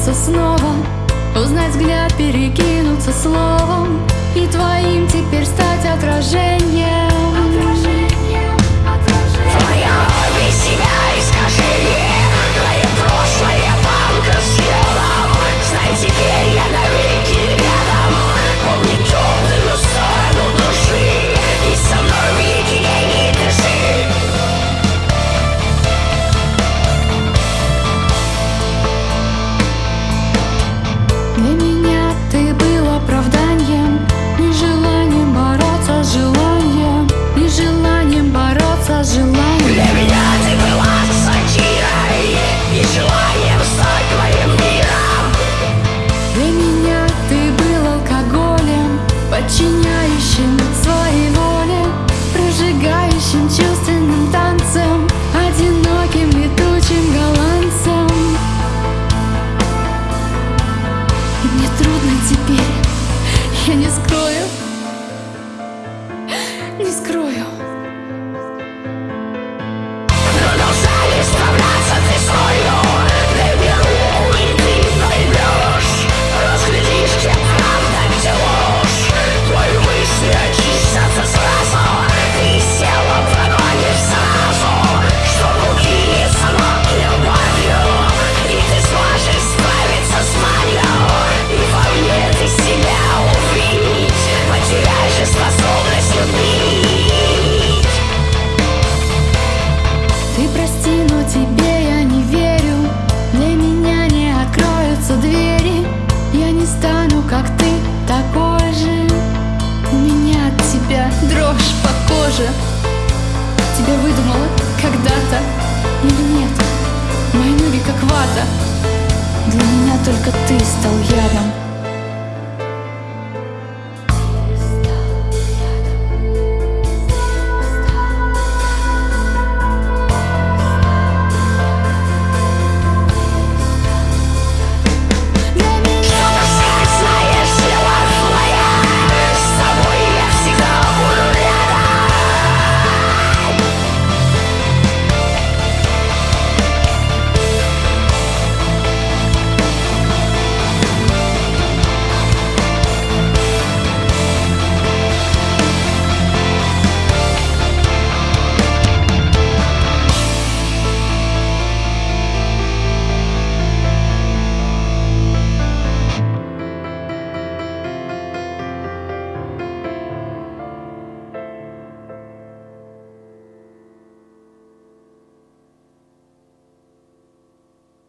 встретиться снова Узнать взгляд, перекинуться словом И твоим теперь стать отражением. Горящим своей воле, прожигающим чувством как ты, такой же. У меня от тебя дрожь по коже. Тебя выдумала когда-то или нет? Мои ноги как вата. Для меня только ты стал ядом.